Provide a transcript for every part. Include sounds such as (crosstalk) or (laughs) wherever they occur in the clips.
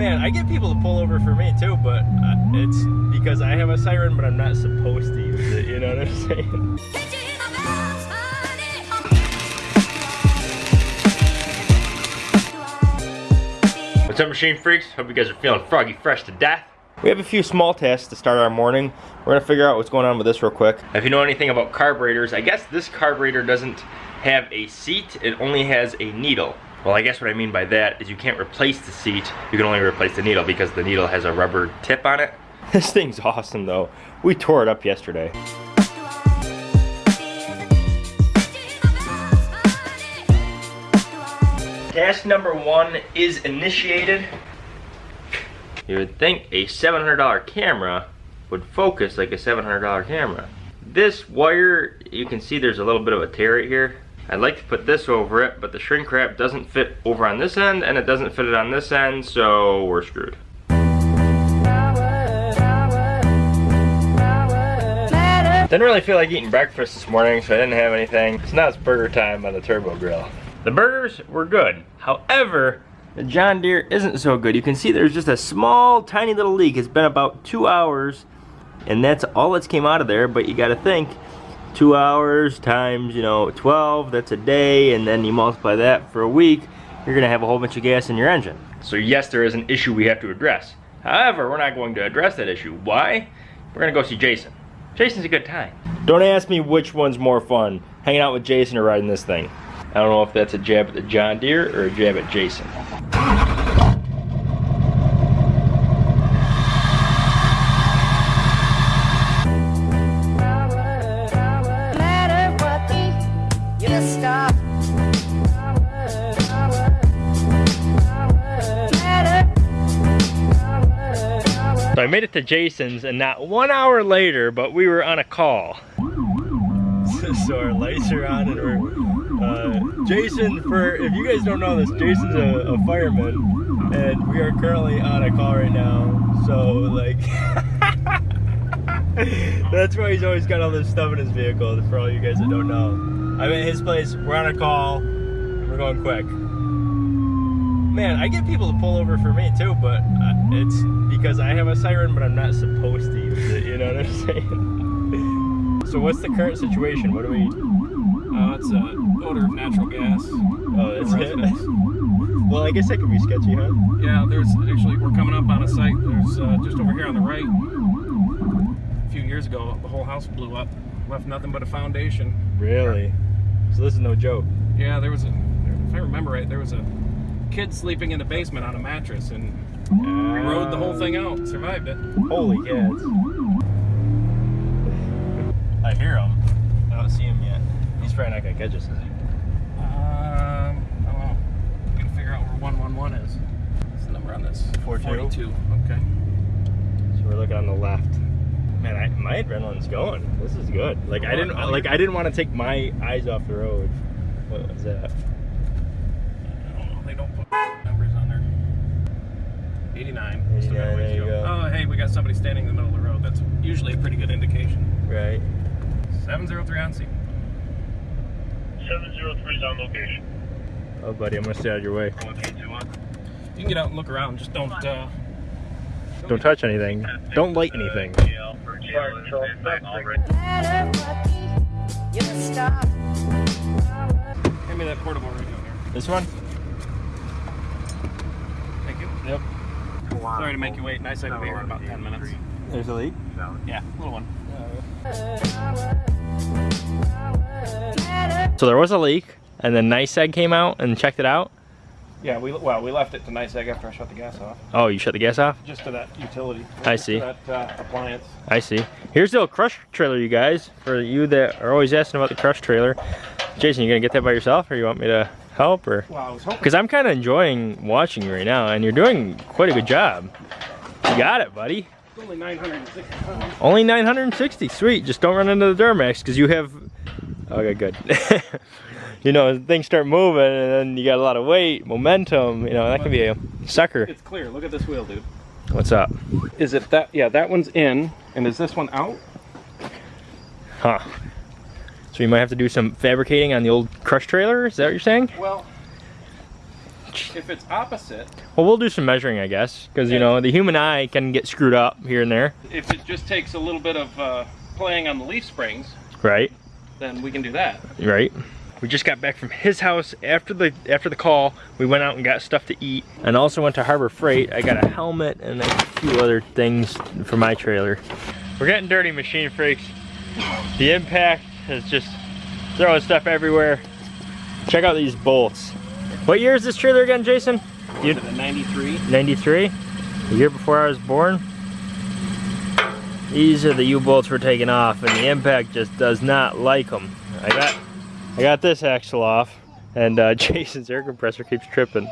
Man, I get people to pull over for me too, but uh, it's because I have a siren, but I'm not supposed to use it. You know what I'm saying? What's up, machine freaks? Hope you guys are feeling froggy fresh to death. We have a few small tasks to start our morning. We're gonna figure out what's going on with this real quick. If you know anything about carburetors, I guess this carburetor doesn't have a seat, it only has a needle. Well, I guess what I mean by that is you can't replace the seat, you can only replace the needle because the needle has a rubber tip on it. (laughs) This thing's awesome though. We tore it up yesterday. Task number one is initiated. You would think a $700 camera would focus like a $700 camera. This wire, you can see there's a little bit of a tear right here. I'd like to put this over it, but the shrink wrap doesn't fit over on this end and it doesn't fit it on this end, so we're screwed. Didn't really feel like eating breakfast this morning, so I didn't have anything. So now it's burger time on the turbo grill. The burgers were good. However, the John Deere isn't so good. You can see there's just a small, tiny little leak. It's been about two hours, and that's all that's came out of there, but you gotta think, two hours times, you know, 12, that's a day, and then you multiply that for a week, you're gonna have a whole bunch of gas in your engine. So yes, there is an issue we have to address. However, we're not going to address that issue. Why? We're gonna go see Jason. Jason's a good time. Don't ask me which one's more fun, hanging out with Jason or riding this thing. I don't know if that's a jab at the John Deere or a jab at Jason. Made it to Jason's and not one hour later, but we were on a call. (laughs) so our lights are on and we're, uh, Jason, for, if you guys don't know this, Jason's a, a fireman and we are currently on a call right now. So like, (laughs) that's why he's always got all this stuff in his vehicle for all you guys that don't know. I'm at his place, we're on a call, we're going quick. Man, I get people to pull over for me too, but uh, it's because I have a siren, but I'm not supposed to use it, you know what I'm (laughs) saying? so what's the current situation? What do we... Uh, it's a odor of natural gas. Oh, that's it? well, I guess that could be sketchy, huh? Yeah, there's actually, we're coming up on a site, there's uh, just over here on the right. A few years ago, the whole house blew up, left nothing but a foundation. Really? So this is no joke? Yeah, there was a, if I remember right, there was a kid sleeping in the basement on a mattress and uh, rode the whole thing out survived it. Holy cats. I hear him. I don't see him yet. He's probably not gonna catch us, is he? Um, I don't know. We gotta figure out where 111 is. What's the number on this? 42? 42. Okay. So we're looking on the left. Man, I, my adrenaline's going. This is good. Like I didn't like I didn't want to take my eyes off the road. What was that? 89. 89 there you go. Oh, hey, we got somebody standing in the middle of the road. That's usually a pretty good indication. Right. 703 on scene. 703 is on location. Oh, buddy, I'm gonna stay out of your way. You can get out and look around. Just don't. Uh, don't touch anything. Don't light anything. Hand me that portable radio here. This one? Thank you. Yep. Sorry to make you wait. Nice I can be here in about 10 minutes. There's a leak? Yeah, little one. So there was a leak, and then NYSEG came out and checked it out? Yeah, we well we left it to NYSEG after I shut the gas off. Oh, you shut the gas off? Just to that utility. I see. that uh, appliance. I see. Here's the old crush trailer, you guys. For you that are always asking about the crush trailer. Jason, you gonna get that by yourself, or you want me to help, or? Well, Because I'm kind of enjoying watching you right now, and you're doing quite a good job. You got it, buddy. It's only 960 pounds. Only 960. Sweet. Just don't run into the Duramax, because you have. Okay, good. (laughs) you know, things start moving and then you got a lot of weight, momentum, you know, that can be a sucker. It's clear. Look at this wheel, dude. What's up? Is it that? Yeah, that one's in. And is this one out? Huh. So you might have to do some fabricating on the old crush trailer? Is that what you're saying? Well, If it's opposite, Well, we'll do some measuring, I guess, because you know the human eye can get screwed up here and there, if it just takes a little bit of uh, playing on the leaf springs, right? then we can do that. Right. We just got back from his house after the after the call. We went out and got stuff to eat, and also went to Harbor Freight. I got a helmet and a few other things for my trailer. We're getting dirty, machine freaks. The impact is just throwing stuff everywhere. Check out these bolts. What year is this trailer again, Jason? You- The 93. 93, the year before I was born. These are the U-bolts we're taking off, and the impact just does not like them. I got, I got this axle off, and uh, (laughs) Jason's air compressor keeps tripping.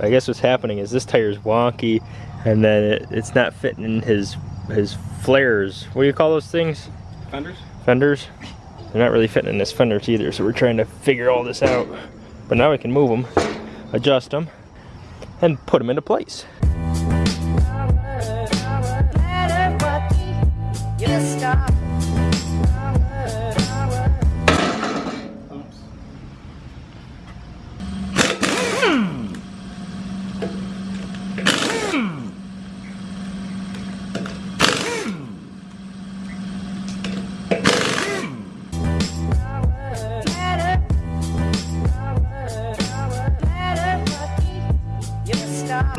I guess what's happening is this tire's wonky, and then it, it's not fitting in his his flares. What do you call those things? Fenders? Fenders. They're not really fitting in this fenders either, so we're trying to figure all this out. But now we can move them, adjust them, and put them into place.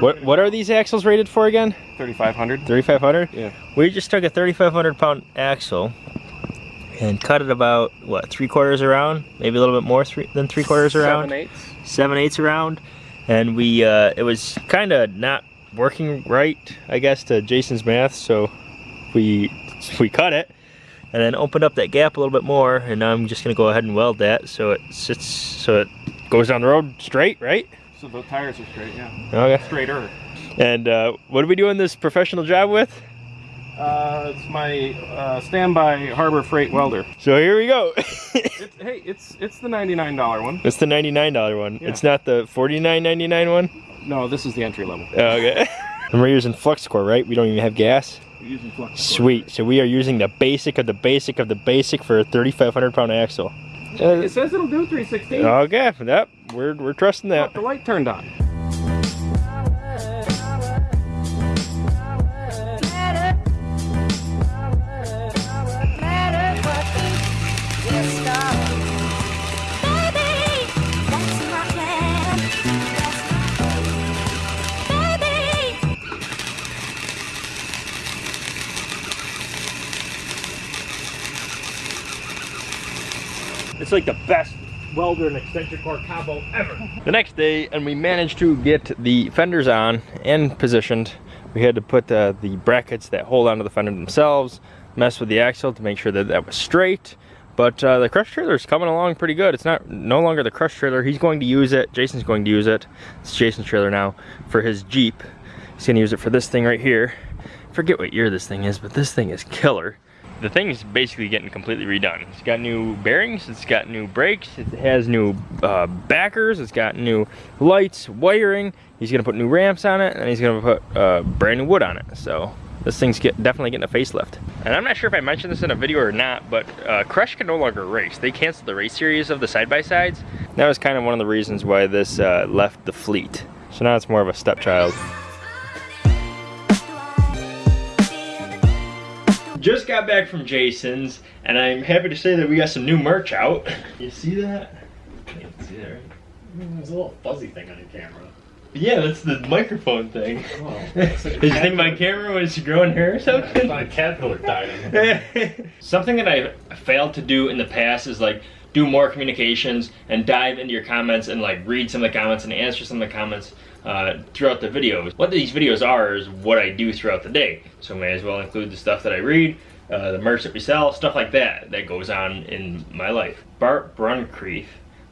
What what are these axles rated for again? 3500. 3500? Yeah. We just took a 3500 pound axle and cut it about what three quarters around, maybe a little bit more three, than three quarters around, Seven eighths. seven eighths around, and we uh, it was kind of not working right, I guess, to Jason's math. So we we cut it and then opened up that gap a little bit more, and now I'm just gonna go ahead and weld that so it sits so it goes down the road straight, right? So the tires are straight, yeah. Okay. Straighter. And uh, what are we doing this professional job with? Uh, it's my uh, standby Harbor Freight welder. So here we go. (laughs) It's, hey, it's it's the $99 one. it's the $99 one. Yeah. It's not the $49.99 one. No, this is the entry level. Oh, okay. (laughs) and we're using flux core, right? We don't even have gas. We're using flux. core. Sweet. So we are using the basic of the basic of the basic for a 3,500 pound axle. Uh, it says it'll do 316. Okay. Yep. We're we're trusting that. the light turned on. It's like the best welder and extension cord combo ever. The next day, and we managed to get the fenders on and positioned. We had to put uh, the brackets that hold onto the fender themselves, mess with the axle to make sure that that was straight. But uh, the crush trailer is coming along pretty good. It's not no longer the crush trailer. He's going to use it. Jason's going to use it. It's Jason's trailer now for his Jeep. He's going to use it for this thing right here. Forget what year this thing is, but this thing is killer the thing is basically getting completely redone. It's got new bearings, it's got new brakes, it has new uh, backers, it's got new lights, wiring. He's gonna put new ramps on it, and he's gonna put uh, brand new wood on it. So this thing's get, definitely getting a facelift. And I'm not sure if I mentioned this in a video or not, but uh, Crush can no longer race. They canceled the race series of the side-by-sides. That was kind of one of the reasons why this uh, left the fleet. So now it's more of a stepchild. Just got back from Jason's, and I'm happy to say that we got some new merch out. You see that? Can't see that, right? There's a little fuzzy thing on your camera. Yeah, that's the microphone thing. Oh, (laughs) Did you think my camera was growing hair or something? a caterpillar died. (laughs) Something that I failed to do in the past is like do more communications and dive into your comments and like read some of the comments and answer some of the comments uh, throughout the videos. What these videos are is what I do throughout the day. So I may as well include the stuff that I read, uh, the merch that we sell, stuff like that that goes on in my life. Bart Bruncreef.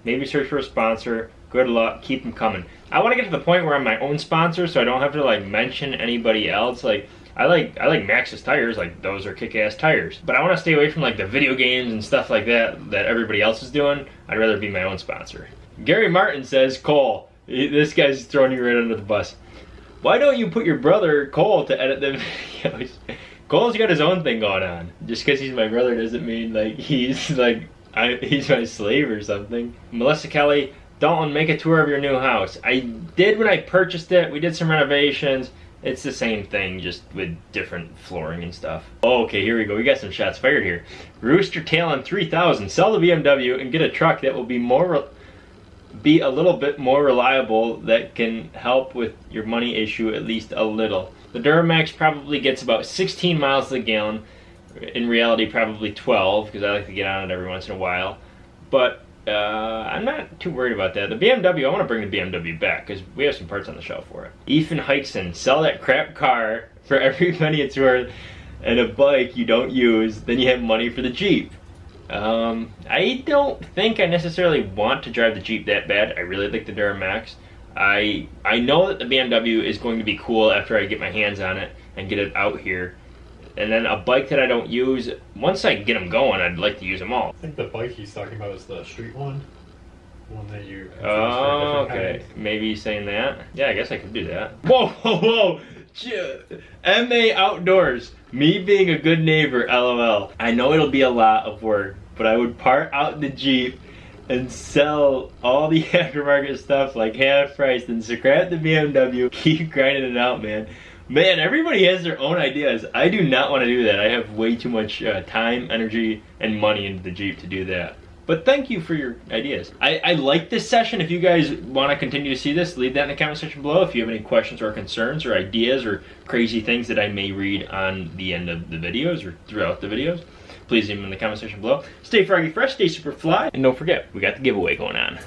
Maybe search for a sponsor. Good luck. Keep them coming. I want to get to the point where I'm my own sponsor, so I don't have to like mention anybody else. Like I like I like Maxxis tires. Like those are kick-ass tires. But I want to stay away from like the video games and stuff like that that everybody else is doing. I'd rather be my own sponsor. Gary Martin says, Cole, this guy's throwing you right under the bus. Why don't you put your brother Cole to edit the (laughs) videos? Cole's got his own thing going on. Just because he's my brother doesn't mean like he's like I, he's my slave or something. Melissa Kelly Dalton, make a tour of your new house. I did when I purchased it. We did some renovations. It's the same thing, just with different flooring and stuff. Okay, here we go. We got some shots fired here. Rooster Tail on 3000. Sell the BMW and get a truck that will be more, re- be a little bit more reliable. That can help with your money issue at least a little. The Duramax probably gets about 16 miles the gallon. In reality, probably 12 because I like to get on it every once in a while. But uh, I'm not too worried about that. The BMW, I want to bring the BMW back because we have some parts on the shelf for it. Ethan Hykson, sell that crap car (laughs) for every penny it's worth and a bike you don't use, then you have money for the Jeep. Um, I don't think I necessarily want to drive the Jeep that bad. I really like the Duramax. I I know that the BMW is going to be cool after I get my hands on it and get it out here. And then a bike that I don't use, once I get them going, I'd like to use them all. I think the bike he's talking about is the street one. One that you. Oh, okay. Maybe he's saying that. Yeah, I guess I could do that. Whoa, (laughs) whoa, whoa! MA Outdoors. Me being a good neighbor, lol. I know it'll be a lot of work, but I would part out the Jeep and sell all the (laughs) aftermarket stuff like half price and scrap the BMW. (laughs) Keep grinding it out, man. Man, everybody has their own ideas. I do not want to do that. I have way too much uh, time, energy, and money into the Jeep to do that. But thank you for your ideas. I, I like this session. If you guys want to continue to see this, leave that in the comment section below. If you have any questions or concerns or ideas or crazy things that I may read on the end of the videos or throughout the videos, please leave them in the comment section below. Stay froggy fresh, stay super fly, and don't forget, we got the giveaway going on.